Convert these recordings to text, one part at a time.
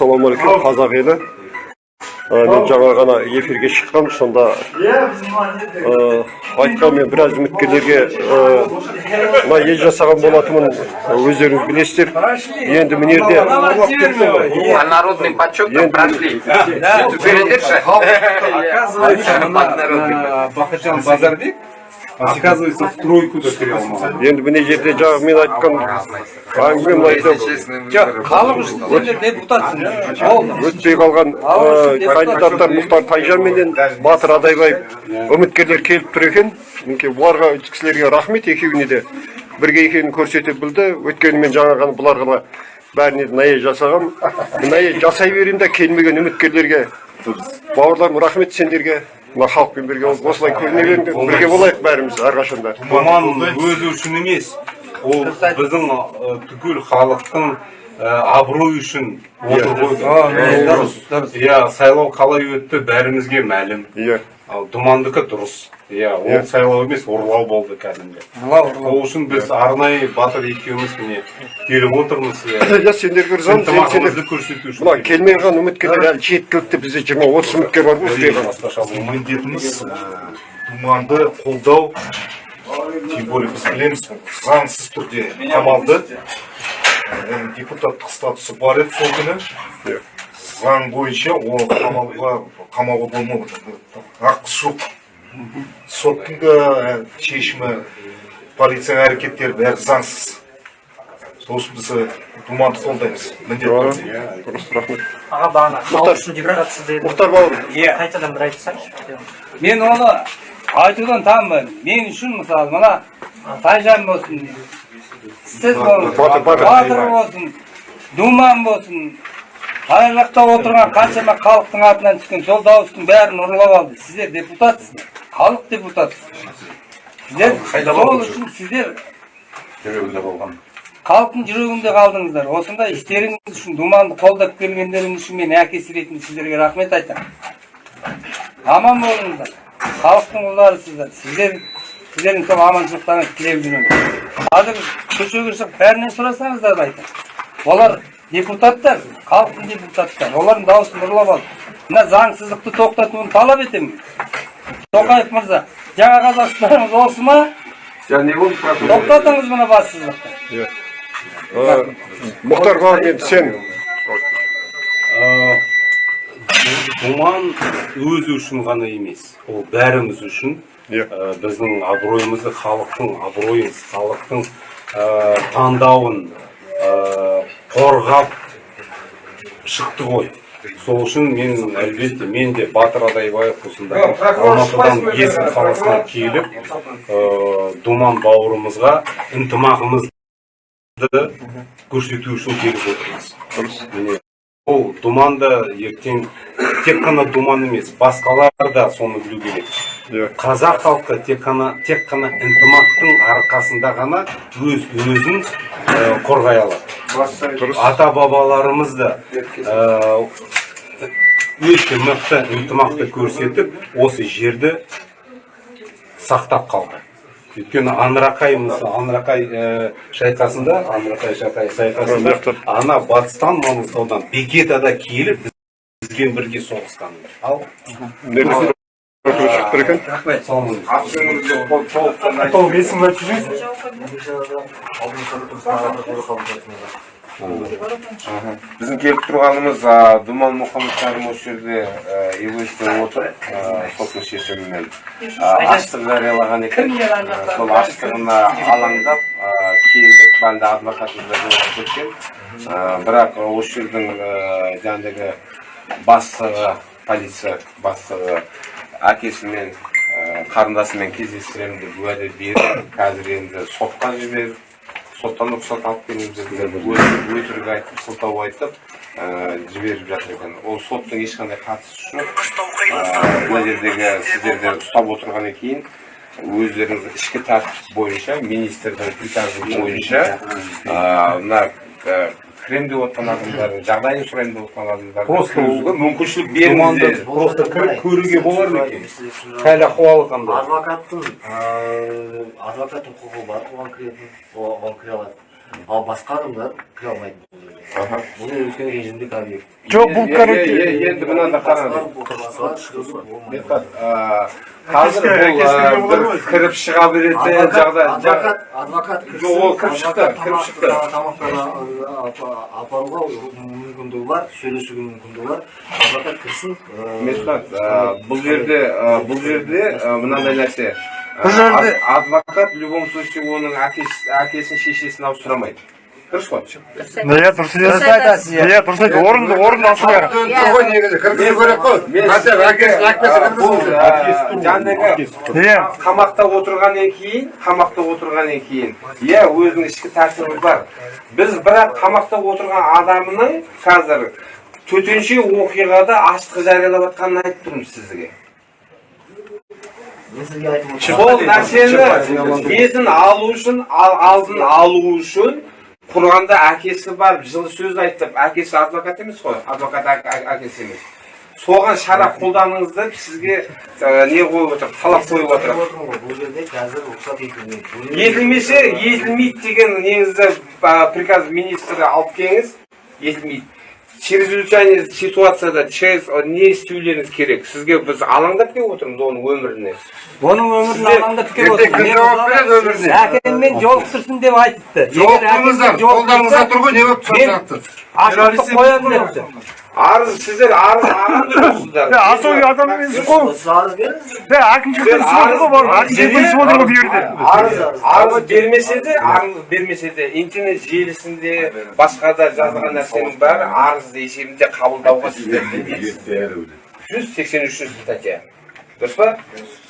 ассалаумағалейкум қазақ елі. Мен жаңа ғана эфирге шыққам сонда айтқан мен біраз үміткерлерге мына ел жасаған болатынмын өздеріңіз білесіздер енді мына жерде А народным почетом прошли. Передержи. Бахытжан Базарбек, оказывается, в тройку да кіре енді мына жерде жаңағы мен айтқан әңгімем айтып халық үшін сендер депутатсың ол өтпей қалған кандидаттар мұхтар тайжан менен батыр адайбаев үміткерлер келіп тұр екен. Мінекей бұларға үш кісілерге рахмет. Екеуіне де бірге екенін көрсете білді. Өйткені мен жаңа ғана бұларға бәріне мынай жасағам мынай жасай берейін да келмеген үміткерлерге бауырларым рахмет сендерге. Мына халықпен бірге болып осылай көріне беріңдер бірге болайық бәріміз әрқашанда Думан өзі үшін емес, ол біздің түгел халықтың ы, абыройы үшін отыр ғой. Иә, сайлау қалай өтті бәрімізге мәлім. иә Ал Думандікі дұрыс. Иә, ол сайлау емес, ұрлау болды кәдімгі. ұрлау ұрлау Ол үшін біз арнайы батыр екеуміз міне келіп отырмыз. иә. иә сендерге Ынтымағымызды көрсету үшін. мына келмей қалған үміткерлер әлі жеткілікті бізде жиырма отыз үміткер бар ғой міндетіміз думанды қолдау тем более біз білеміз ол заңсыз түрде қамалды депутаттық статусы бар еді сол күні заң бойынша ол қамауға қамауға болмады ақысы жоқ. Соттың да ә, шешімі полицияның әрекеттері бәрі заңсыз. Сол үшін біз думанды қолдаймыз. Міндетті түрде. дұрыс рахмет. Аға бағана халық үшін депутатсыз деді мұхтар бауырым иә. қайтадан бір айтсаңызшы мен оны айтудан танбаймын мен үшін мысалы мына тайжан болсын сіз болсын батыр болсын думан болсын ана жақта отырған қаншама халықтың атынан түскен сол дауыстың бәрін ұрлап алды. Сіздер депутатсыздар халық депутатсыз. Сіздер сол үшін сіздер халықтың жүрегінде қалдыңыздар. Осындай істеріңіз үшін думанды қолдап келгендеріңіз үшін мен әкесі ретінде сіздерге рахмет айтамын. Аман болыңыздар. Халықтың ұлдарысыздар сіздер сіздердің сол аманшылықтарыңызды тілеп жүремін қазір көшеге шығып бәрінен сұрасаңыздар да айтамын. Олар депутаттар халықтың депутаттары олардың дауысын ұрлап алды мына заңсыздықты тоқтатуын талап етемін. Тоқаев мырза жаңа қазақстанымыз осы ма? Тоқтатыңыз мына бассыздықты. Ә, мұхтар енді сен? Думан өзі үшін ғана емес ол бәріміз үшін біздің абыройымызды халықтың абыройын халықтың таңдауын қорғап шықты ғой. Сол үшін мен әлбетте мен де батыр адайбаев осындай алматыдан есік қаласынан келіп ә, думан бауырымызға ынтымағымызды көрсету үшін келіп отырмыз. Міне ол думан да ертең тек қана думан емес басқалар да соны білу керек. Қазақ халқы тек қана тек қана ынтымақтың арқасында ғана өз өзін ә, қорғай алады. Ата бабаларымыз да ә, өте мықты ынтымақты көрсетіп осы жерді сақтап қалды. Өйткені анрақай мысалы анрақай ә, шайқасында анрақай шайқасында ана батыстан маңғыстаудан бекетада келіп бізбен бірге соғысқан ал? Шығып тұр екен толық есімін айтып жіберіңіз біздің келіп тұрғанымыз думан мұхаммедкәрім осы жерде эволюция отыр. Соттың шешімімен аштық жариялаған екен. Сол аштығына алаңдап келдік. Бәлді адвокатымыз да жолығып кеткен. Бірақ осы жердің а, жаңағыдегі бастығы полиция бастығы әкесімен қарындасымен кездестіремін деп уәде берді. Қазір енді сотқа жіберіп соттан рұқсат алып келіңіз деп өтірік айтып сылтау айтып ә, жіберіп жатыр екен. Ол соттың ешқандай қатысы жоқ. Мына жердегі сіздерді ұстап отырғаннан кейін өздеріңіз ішкі тәртіп бойынша министрдің приказы бойынша мына ә, кірем деп отқан адамдардың жағдайын сұрайын деп отқан адамдарға Просто мүмкіншілік беріңіздер просто кіріп көруге болар ма екен. Хәл ахуалы қандай адвокаттың ыыы, адвокаттың құқығы бар оған кіретін оған кіре алады. Ал басқа адамдар кіре алмайды. Бұл үлкен режимдік объект жоқ бұл короче? енді мынаны қараңыз қазір бұл кіріп шыға беретін жағдай адвокат адвокат Жоқ, ол кіріп шықты, кіріп шықты. апаруға мүмкіндігі бар сөйлесуге мүмкіндігі бар адвокат кірсін а, бұл жерде а, бұл жерде а, мынандай нәрсе Бұл жерде- ад- адвокат в любом случае оның әкесі- әкесін шешесін ауыстырамайды дұрыс қой иә дұрыс айтасыз иә дұрыс айтты орынды орынды алса керек жаңағы иә қамақта отырғаннан кейін қамақта отырғаннан кейін иә өзінің ішкі тәртібі бар. Біз бірақ қамақта отырған адамның қазір төтенше оқиғада аштық жариялап жатқанын айтып тұрмыз сізге сол нәрсені есін алу үшін ал- алдын алу үшін құрғанда әкесі барып жылы сөз айтып әкесі адвокат емес қой адвокат әк- әк- әкесі емес соған шара қолданыңыз деп сізге не қойып отыр талап қойып отыр бұл жерде қазір рұқсат етілмейді Бұл жерде- етілмесе етілмейді деген неңізді приказ министрі алып келіңіз етілмейді чрезвычайный ситуацияда через не істеулеріңіз керек. Сізге біз алаңдап келіп отырмыз оның өміріне? Оның өмірін алаңдап келіп отыр мен мысалы әкеммен жолықтырсын деп айтыпты егер әкеммен жолықтырса ғой не болып мен арыз сіздер арыз ағам жүрсіздер асау адам емес қой осы арыз беріңіз иә әкімшіліктен түсіп отыр ғой барлығы әкімшіліктен түсіп отыр ғой бұл жерде арыз арыз бермесе де арыз бермесе де интернет желісінде басқа да жазылған нәрсенің бәрі арыз есебінде қабылдауға сіздер жүз сексен үшінші статья дұрыс па?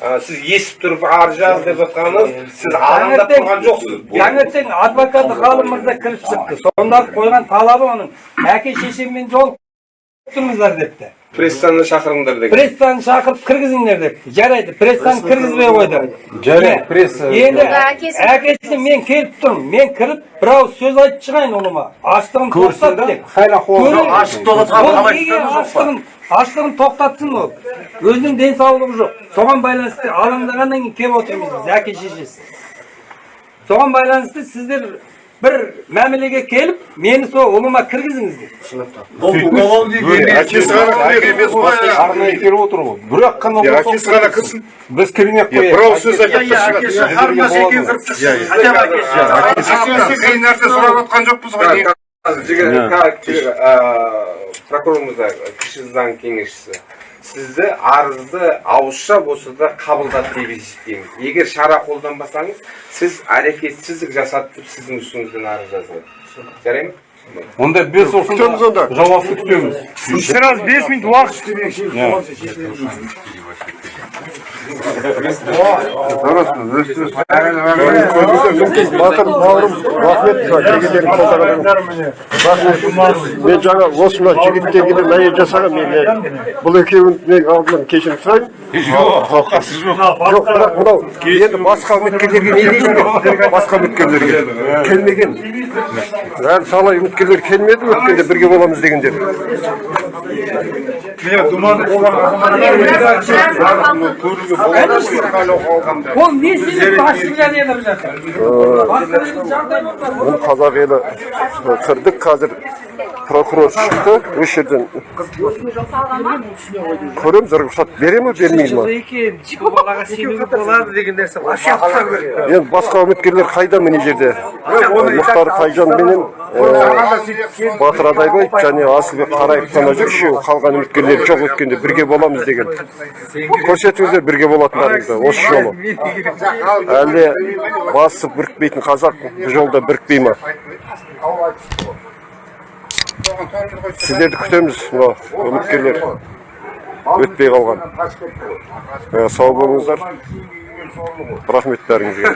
А, сіз естіп тұрып арыз жаз деп жатқаныңыз сіз алаңдап тұрған жоқсыз. Таңертең адвокат ғалым мырза кіріп шықты. Сонда қойған талабы оның. Әке шешеммен жолықтырыңыздар депті. Прессаны шақырыңдар деген прессаны шақырып кіргізіңдер депті. Жарайды прессаны кіргізбей қойды. жарайды пресса енді әкесі- мен келіп тұрмын. Мен кіріп бір ауыз сөз айтып шығайын ұлыма аштығын тоқтат деп. ашық неге аштығын тоқтатсын ол өзінің денсаулығы жоқ соған байланысты алаңдағаннан кейін келіп отырмыз біз әке шешесі соған байланысты сіздер бір мәмілеге келіп мені сол ұлыма кіргізіңіздер әкесі ғана кірер емес басқа арнайы келіп отыр ғой бірақ қана Иә, әкесі ғана кірсін біз кірмей ақ Иә, қояйық бір ауыз сөз айтып тұрсын әкесі қиын нәрсе сұрап отқан жоқпыз ғой жігер прокурор мырза кіші заң кеңесшісі сізді арызды ауызша болса да қабылдады деп есептейміз егер шара қолданбасаңыз сіз әрекетсіздік жасады деп сіздің үстіңізден арыз жазылады жарай ма онда бес күтеміз онда жауапты күтеміз сразу бес минут уақыт батыр бауырым рахмет мен жаңа осындай жігіттерге де мәйел жасаған мен бұл екеуін мен алдынан кешірім сұраймын бірақ мынау енді басқа үміткерлерге не дейсіңдер басқа үміткерлерге келмеген. Әлі талай үміткерлер келмеді өткенде бірге боламыз дегендер. Ол не басқа бір жағдай болмаса бұл қазақ елі кірдік қазір прокурор шықты осы жерден көреміз рұқсат бере ме бермей болады деген енді басқа үміткерлер қайда міне жерде? Мұхтар тайжан менен ә, батыр адайбай және асылбек қараев қана жүр үшеуі қалған үміткерлер жоқ өткенде бірге боламыз деген. Көрсетіңіздер бірге болатындарыңызды осы жолы. Әлде басы бірікпейтін қазақ бұл жолда бірікпей ма сіздерді күтеміз. Мынау үміткерлер өтпей қалған. Ә, сау болыңыздар. Рахмет бәріңізге.